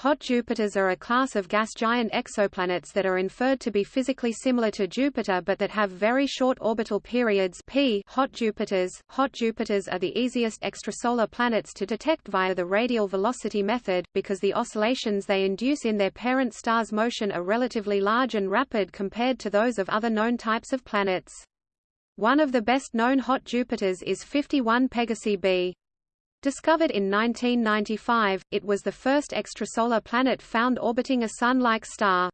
Hot Jupiters are a class of gas giant exoplanets that are inferred to be physically similar to Jupiter but that have very short orbital periods p hot Jupiters. Hot Jupiters are the easiest extrasolar planets to detect via the radial velocity method, because the oscillations they induce in their parent star's motion are relatively large and rapid compared to those of other known types of planets. One of the best known hot Jupiters is 51 Pegasi b. Discovered in 1995, it was the first extrasolar planet found orbiting a Sun-like star.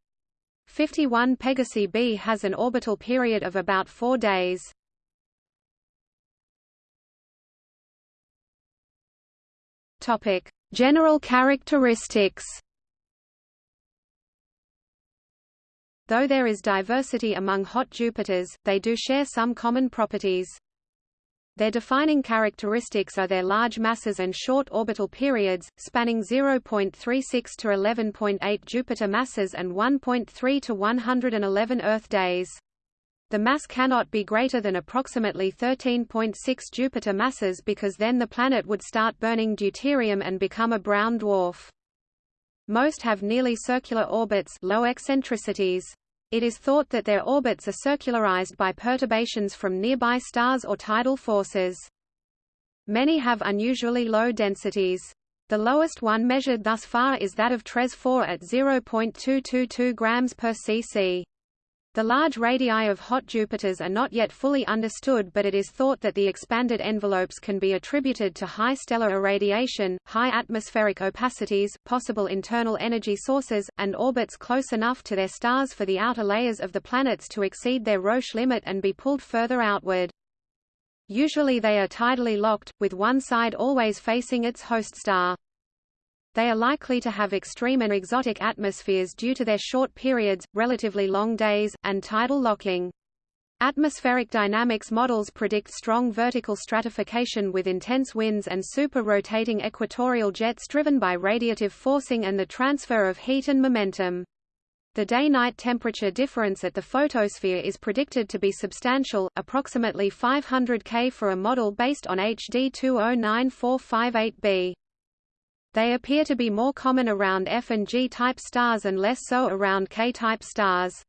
51 Pegasi b has an orbital period of about four days. Topic: General characteristics. Though there is diversity among hot Jupiters, they do share some common properties. Their defining characteristics are their large masses and short orbital periods, spanning 0.36 to 11.8 Jupiter masses and 1.3 to 111 Earth days. The mass cannot be greater than approximately 13.6 Jupiter masses because then the planet would start burning deuterium and become a brown dwarf. Most have nearly circular orbits low eccentricities. It is thought that their orbits are circularized by perturbations from nearby stars or tidal forces. Many have unusually low densities. The lowest one measured thus far is that of TRES 4 at 0.222 grams per cc. The large radii of hot Jupiters are not yet fully understood but it is thought that the expanded envelopes can be attributed to high stellar irradiation, high atmospheric opacities, possible internal energy sources, and orbits close enough to their stars for the outer layers of the planets to exceed their Roche limit and be pulled further outward. Usually they are tidally locked, with one side always facing its host star. They are likely to have extreme and exotic atmospheres due to their short periods, relatively long days, and tidal locking. Atmospheric dynamics models predict strong vertical stratification with intense winds and super-rotating equatorial jets driven by radiative forcing and the transfer of heat and momentum. The day-night temperature difference at the photosphere is predicted to be substantial, approximately 500 K for a model based on HD 209458b. They appear to be more common around F and G-type stars and less so around K-type stars.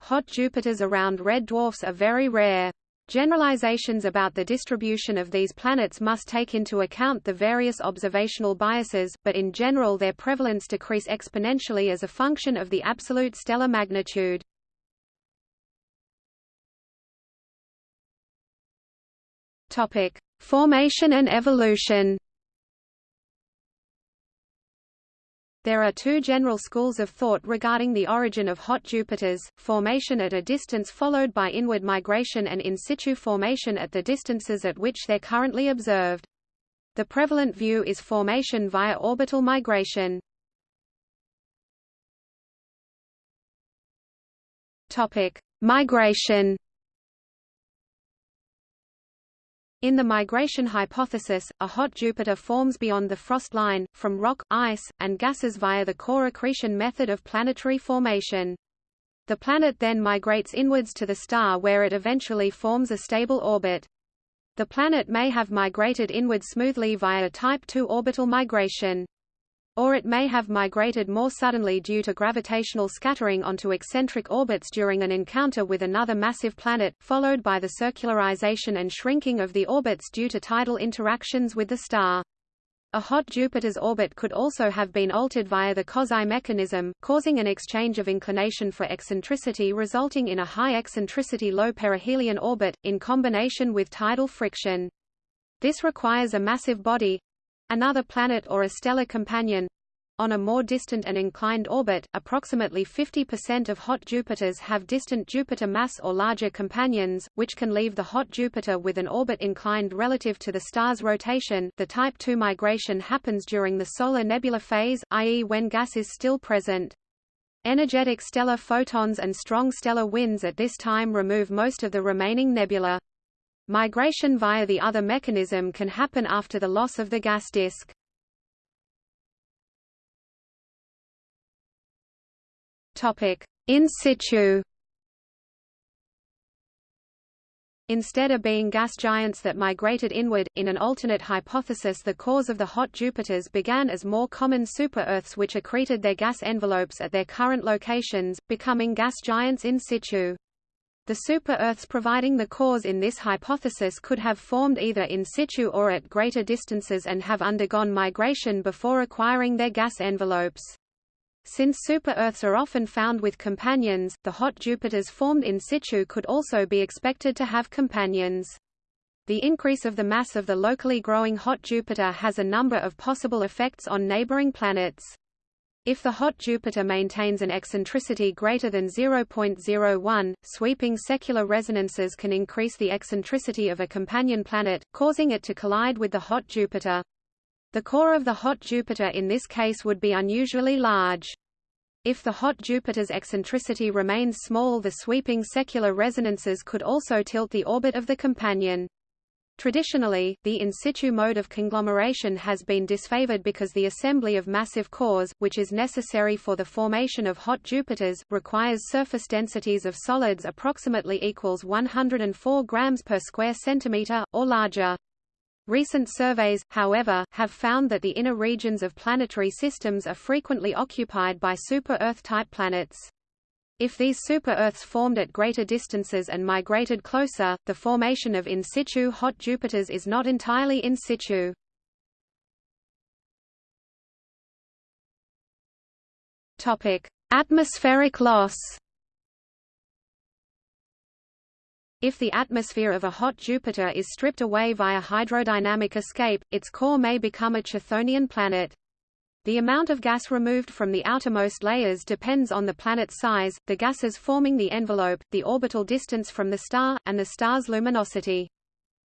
Hot Jupiters around red dwarfs are very rare. Generalizations about the distribution of these planets must take into account the various observational biases, but in general their prevalence decrease exponentially as a function of the absolute stellar magnitude. Topic: Formation and evolution. There are two general schools of thought regarding the origin of hot Jupiters, formation at a distance followed by inward migration and in situ formation at the distances at which they're currently observed. The prevalent view is formation via orbital migration. Migration In the migration hypothesis, a hot Jupiter forms beyond the frost line, from rock, ice, and gases via the core accretion method of planetary formation. The planet then migrates inwards to the star where it eventually forms a stable orbit. The planet may have migrated inward smoothly via type II orbital migration. Or it may have migrated more suddenly due to gravitational scattering onto eccentric orbits during an encounter with another massive planet, followed by the circularization and shrinking of the orbits due to tidal interactions with the star. A hot Jupiter's orbit could also have been altered via the Kozai mechanism, causing an exchange of inclination for eccentricity resulting in a high eccentricity low perihelion orbit, in combination with tidal friction. This requires a massive body, Another planet or a stellar companion on a more distant and inclined orbit, approximately 50% of hot Jupiters have distant Jupiter mass or larger companions, which can leave the hot Jupiter with an orbit inclined relative to the star's rotation. The Type II migration happens during the solar nebula phase, i.e. when gas is still present. Energetic stellar photons and strong stellar winds at this time remove most of the remaining nebula. Migration via the other mechanism can happen after the loss of the gas disk. In situ. instead of being gas giants that migrated inward. In an alternate hypothesis, the cores of the hot Jupiters began as more common super-Earths which accreted their gas envelopes at their current locations, becoming gas giants in situ. The super-Earths providing the cores in this hypothesis could have formed either in situ or at greater distances and have undergone migration before acquiring their gas envelopes. Since super-Earths are often found with companions, the hot Jupiters formed in situ could also be expected to have companions. The increase of the mass of the locally growing hot Jupiter has a number of possible effects on neighboring planets. If the hot Jupiter maintains an eccentricity greater than 0.01, sweeping secular resonances can increase the eccentricity of a companion planet, causing it to collide with the hot Jupiter. The core of the hot Jupiter in this case would be unusually large. If the hot Jupiter's eccentricity remains small the sweeping secular resonances could also tilt the orbit of the companion. Traditionally, the in situ mode of conglomeration has been disfavored because the assembly of massive cores, which is necessary for the formation of hot Jupiters, requires surface densities of solids approximately equals 104 grams per square centimeter, or larger. Recent surveys, however, have found that the inner regions of planetary systems are frequently occupied by super-Earth-type planets. If these super-Earths formed at greater distances and migrated closer, the formation of in situ hot Jupiters is not entirely in situ. Topic: Atmospheric loss. If the atmosphere of a hot Jupiter is stripped away via hydrodynamic escape, its core may become a Chthonian planet. The amount of gas removed from the outermost layers depends on the planet's size, the gases forming the envelope, the orbital distance from the star, and the star's luminosity.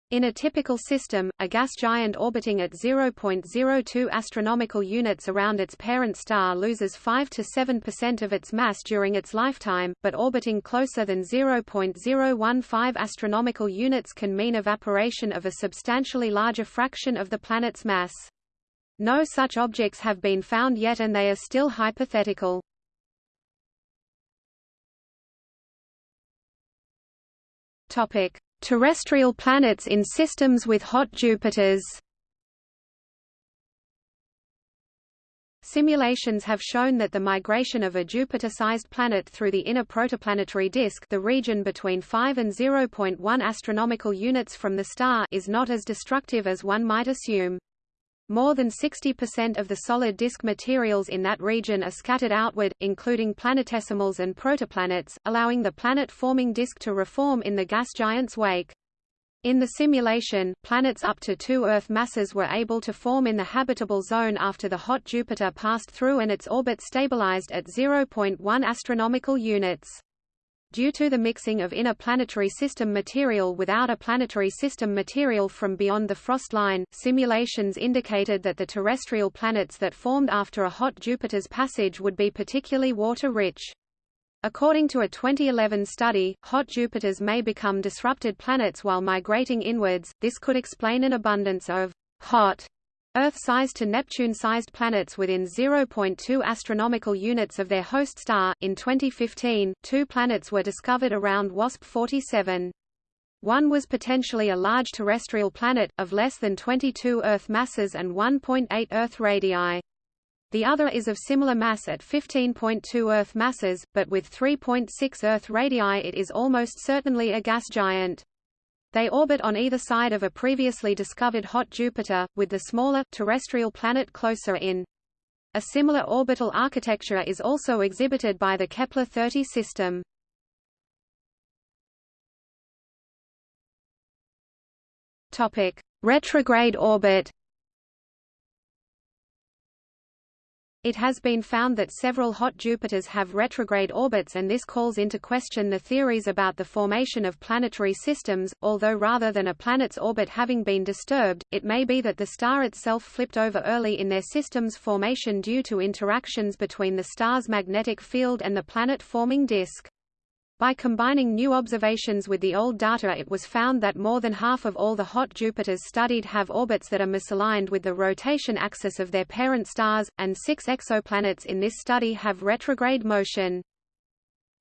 In a typical system, a gas giant orbiting at 0.02 astronomical units around its parent star loses 5 to 7% of its mass during its lifetime, but orbiting closer than 0.015 astronomical units can mean evaporation of a substantially larger fraction of the planet's mass. No such objects have been found yet and they are still hypothetical. Topic: Terrestrial planets in systems with hot Jupiters Simulations have shown that the migration of a Jupiter-sized planet through the inner protoplanetary disk the region between 5 and 0.1 astronomical units from the star is not as destructive as one might assume. More than 60% of the solid disk materials in that region are scattered outward, including planetesimals and protoplanets, allowing the planet-forming disk to reform in the gas giant's wake. In the simulation, planets up to two Earth masses were able to form in the habitable zone after the hot Jupiter passed through and its orbit stabilized at 0.1 astronomical units. Due to the mixing of inner planetary system material with outer planetary system material from beyond the frost line, simulations indicated that the terrestrial planets that formed after a hot Jupiter's passage would be particularly water-rich. According to a 2011 study, hot Jupiters may become disrupted planets while migrating inwards. This could explain an abundance of hot Earth-sized to Neptune-sized planets within 0.2 astronomical units of their host star. In 2015, two planets were discovered around WASP 47. One was potentially a large terrestrial planet, of less than 22 Earth masses and 1.8 Earth radii. The other is of similar mass at 15.2 Earth masses, but with 3.6 Earth radii it is almost certainly a gas giant. They orbit on either side of a previously discovered hot Jupiter, with the smaller, terrestrial planet closer in. A similar orbital architecture is also exhibited by the Kepler-30 system. Topic: Retrograde orbit. It has been found that several hot Jupiters have retrograde orbits and this calls into question the theories about the formation of planetary systems, although rather than a planet's orbit having been disturbed, it may be that the star itself flipped over early in their system's formation due to interactions between the star's magnetic field and the planet-forming disk. By combining new observations with the old data it was found that more than half of all the hot Jupiters studied have orbits that are misaligned with the rotation axis of their parent stars, and six exoplanets in this study have retrograde motion.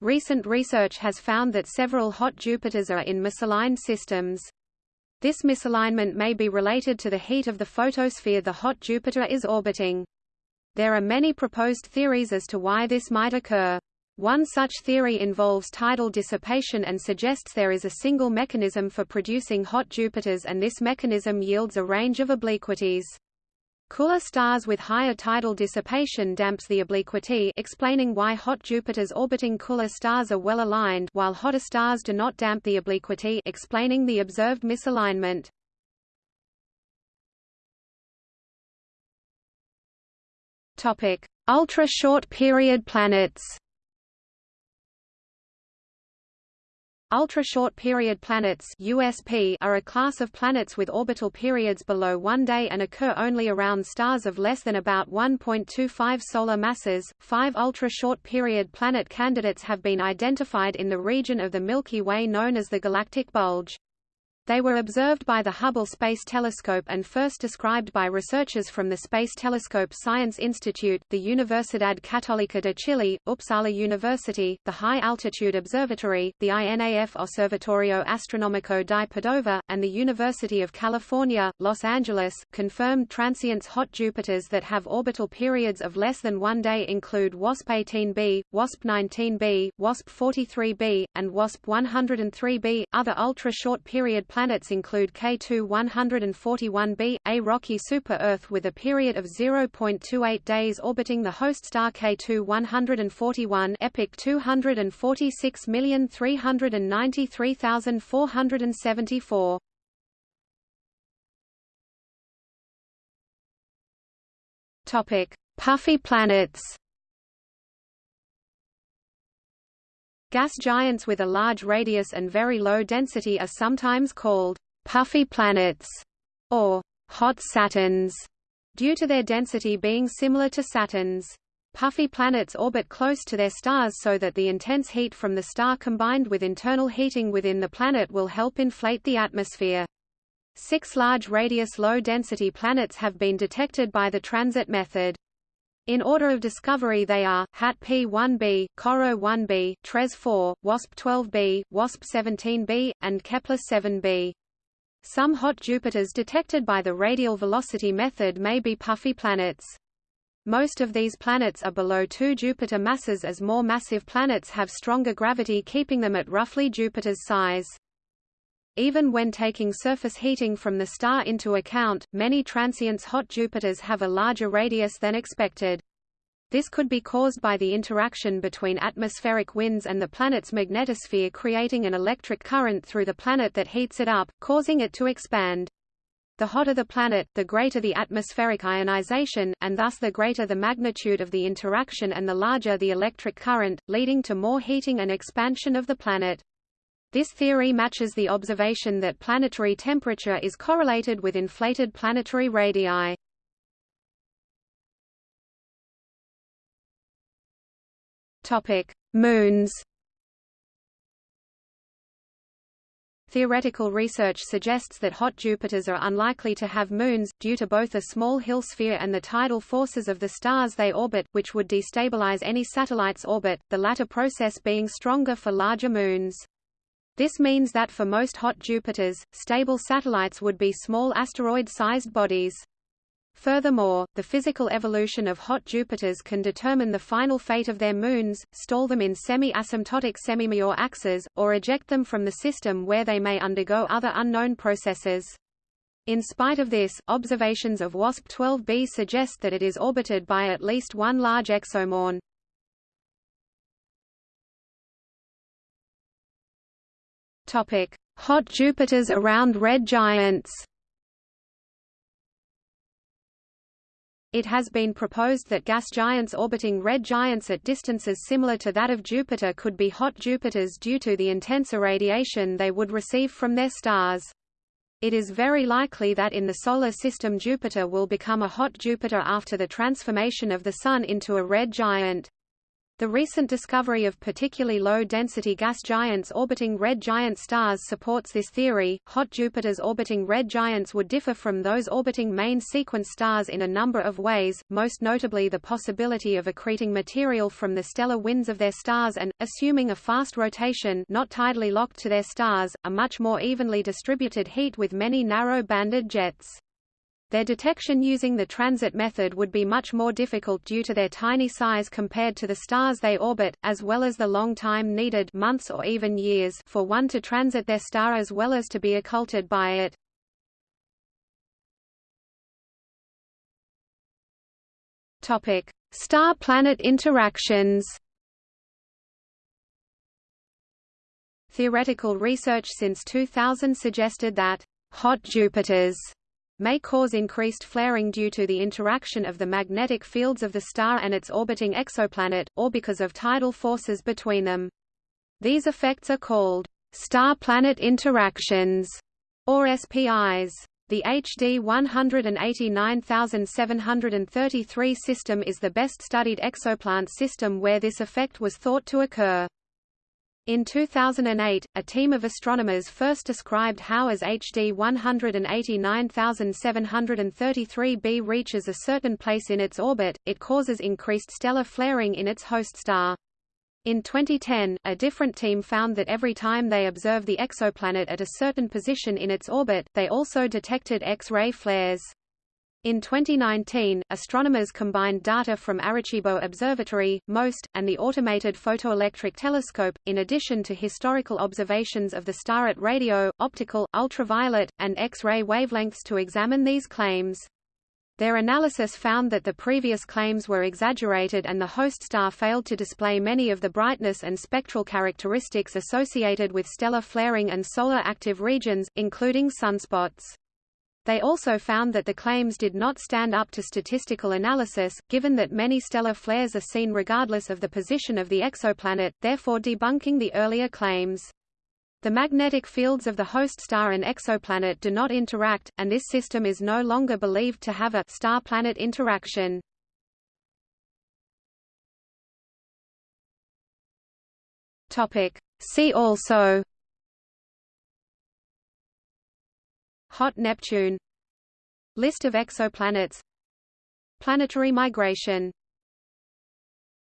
Recent research has found that several hot Jupiters are in misaligned systems. This misalignment may be related to the heat of the photosphere the hot Jupiter is orbiting. There are many proposed theories as to why this might occur. One such theory involves tidal dissipation and suggests there is a single mechanism for producing hot Jupiters and this mechanism yields a range of obliquities. Cooler stars with higher tidal dissipation damps the obliquity explaining why hot Jupiters orbiting cooler stars are well aligned while hotter stars do not damp the obliquity explaining the observed misalignment. Ultra-short period planets. Ultra-short period planets USP are a class of planets with orbital periods below one day and occur only around stars of less than about 1.25 solar masses. Five ultra-short period planet candidates have been identified in the region of the Milky Way known as the galactic bulge. They were observed by the Hubble Space Telescope and first described by researchers from the Space Telescope Science Institute, the Universidad Católica de Chile, Uppsala University, the High Altitude Observatory, the INAF Observatorio Astronómico di Padova, and the University of California, Los Angeles. Confirmed transients hot Jupiters that have orbital periods of less than one day include WASP 18b, WASP 19b, WASP 43b, and WASP 103b. Other ultra-short period planets include K2 141b, a rocky super-Earth with a period of 0.28 days orbiting the host star K2 141 EPIC 246393474. Topic: Puffy planets. Gas giants with a large radius and very low density are sometimes called puffy planets or hot Saturns due to their density being similar to Saturn's. Puffy planets orbit close to their stars so that the intense heat from the star combined with internal heating within the planet will help inflate the atmosphere. Six large radius low-density planets have been detected by the transit method. In order of discovery they are, HAT P1b, CoRoT 1b, TRES 4, WASP 12b, WASP 17b, and Kepler 7b. Some hot Jupiters detected by the radial velocity method may be puffy planets. Most of these planets are below 2 Jupiter masses as more massive planets have stronger gravity keeping them at roughly Jupiter's size. Even when taking surface heating from the star into account, many transients hot Jupiters have a larger radius than expected. This could be caused by the interaction between atmospheric winds and the planet's magnetosphere creating an electric current through the planet that heats it up, causing it to expand. The hotter the planet, the greater the atmospheric ionization, and thus the greater the magnitude of the interaction and the larger the electric current, leading to more heating and expansion of the planet. This theory matches the observation that planetary temperature is correlated with inflated planetary radii. Topic: Moons. Theoretical research suggests that hot Jupiters are unlikely to have moons, due to both a small Hill sphere and the tidal forces of the stars they orbit, which would destabilize any satellite's orbit, the latter process being stronger for larger moons. This means that for most hot Jupiters, stable satellites would be small asteroid-sized bodies. Furthermore, the physical evolution of hot Jupiters can determine the final fate of their moons, stall them in semi-asymptotic semi-Major axes, or eject them from the system where they may undergo other unknown processes. In spite of this, observations of WASP-12b suggest that it is orbited by at least one large exomoon. Topic: Hot Jupiters around red giants. It has been proposed that gas giants orbiting red giants at distances similar to that of Jupiter could be hot Jupiters due to the intense irradiation they would receive from their stars. It is very likely that in the Solar System Jupiter will become a hot Jupiter after the transformation of the Sun into a red giant. The recent discovery of particularly low-density gas giants orbiting red giant stars supports this theory. Hot Jupiters orbiting red giants would differ from those orbiting main sequence stars in a number of ways, most notably the possibility of accreting material from the stellar winds of their stars and, assuming a fast rotation not tidally locked to their stars, a much more evenly distributed heat with many narrow-banded jets. Their detection using the transit method would be much more difficult due to their tiny size compared to the stars they orbit, as well as the long time needed months or even years for one to transit their star as well as to be occulted by it. Topic: Star-planet interactions. Theoretical research since 2000 suggested that hot Jupiters may cause increased flaring due to the interaction of the magnetic fields of the star and its orbiting exoplanet, or because of tidal forces between them. These effects are called star-planet interactions, or SPIs. The HD 189733 system is the best studied exoplanet system where this effect was thought to occur. In 2008, a team of astronomers first described how as HD 189733b reaches a certain place in its orbit, it causes increased stellar flaring in its host star. In 2010, a different team found that every time they observe the exoplanet at a certain position in its orbit, they also detected X-ray flares. In 2019, astronomers combined data from Arecibo Observatory, MOST, and the Automated Photoelectric Telescope, in addition to historical observations of the star at radio, optical, ultraviolet, and X-ray wavelengths to examine these claims. Their analysis found that the previous claims were exaggerated and the host star failed to display many of the brightness and spectral characteristics associated with stellar flaring and solar active regions, including sunspots. They also found that the claims did not stand up to statistical analysis, given that many stellar flares are seen regardless of the position of the exoplanet, therefore debunking the earlier claims. The magnetic fields of the host star and exoplanet do not interact, and this system is no longer believed to have a star-planet interaction. See also Hot Neptune. List of exoplanets. Planetary migration